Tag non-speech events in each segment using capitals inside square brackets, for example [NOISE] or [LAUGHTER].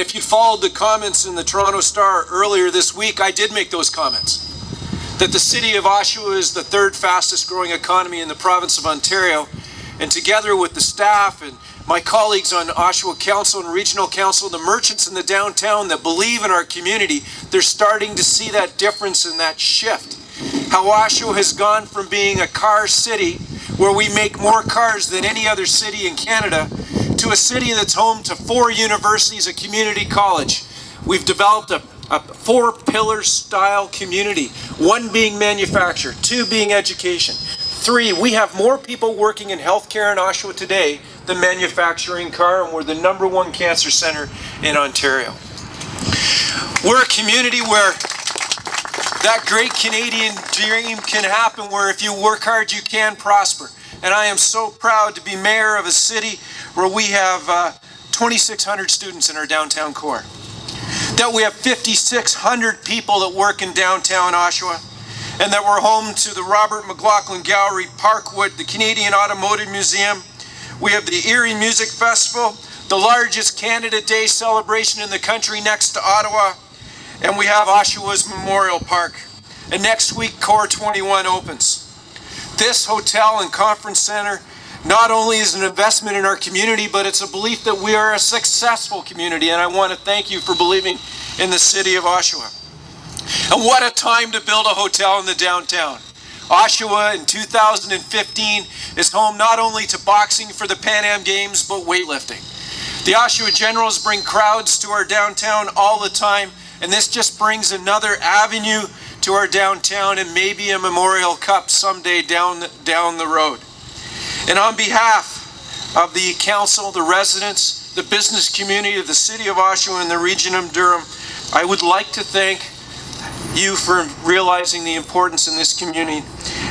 If you followed the comments in the Toronto Star earlier this week, I did make those comments. That the city of Oshawa is the third fastest growing economy in the province of Ontario. And together with the staff and my colleagues on Oshawa Council and Regional Council, the merchants in the downtown that believe in our community, they're starting to see that difference and that shift. How Oshawa has gone from being a car city where we make more cars than any other city in Canada to a city that's home to four universities, a community college. We've developed a, a four pillar style community, one being manufacture, two being education. Three, we have more people working in healthcare in Oshawa today than manufacturing car, and we're the number one cancer center in Ontario. We're a community where that great Canadian dream can happen where if you work hard, you can prosper. And I am so proud to be mayor of a city where we have uh, 2,600 students in our downtown core. That we have 5,600 people that work in downtown Oshawa. And that we're home to the Robert McLaughlin Gallery, Parkwood, the Canadian Automotive Museum. We have the Erie Music Festival, the largest Canada Day celebration in the country next to Ottawa and we have Oshawa's Memorial Park. And next week, Core 21 opens. This hotel and conference center not only is an investment in our community, but it's a belief that we are a successful community, and I want to thank you for believing in the city of Oshawa. And what a time to build a hotel in the downtown. Oshawa in 2015 is home not only to boxing for the Pan Am Games, but weightlifting. The Oshawa Generals bring crowds to our downtown all the time, and this just brings another avenue to our downtown and maybe a Memorial Cup someday down, down the road. And on behalf of the council, the residents, the business community of the city of Oshawa and the region of Durham, I would like to thank you for realizing the importance in this community.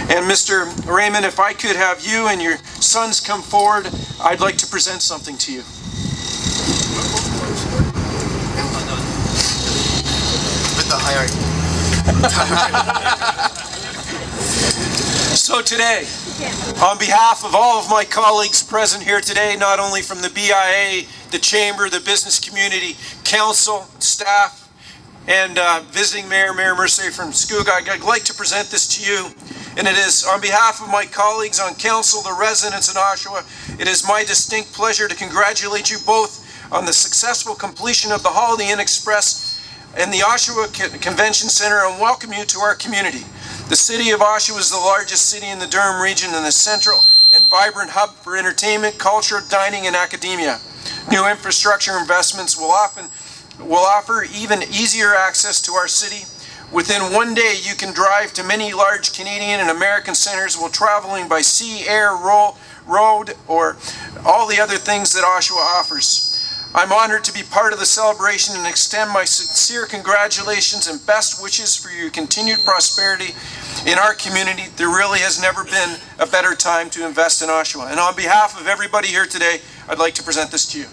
And Mr. Raymond, if I could have you and your sons come forward, I'd like to present something to you. With the hierarchy. [LAUGHS] so today, on behalf of all of my colleagues present here today, not only from the BIA, the Chamber, the business community, council, staff, and uh, visiting Mayor, Mayor Mercier from Scugog, I'd like to present this to you. And it is on behalf of my colleagues on council, the residents in Oshawa, it is my distinct pleasure to congratulate you both on the successful completion of the Holiday Inn Express and the Oshawa Convention Center and welcome you to our community. The city of Oshawa is the largest city in the Durham region and the central and vibrant hub for entertainment, culture, dining, and academia. New infrastructure investments will often will offer even easier access to our city. Within one day, you can drive to many large Canadian and American centers while traveling by sea, air, road, or all the other things that Oshawa offers. I'm honored to be part of the celebration and extend my sincere congratulations and best wishes for your continued prosperity in our community. There really has never been a better time to invest in Oshawa. And on behalf of everybody here today, I'd like to present this to you.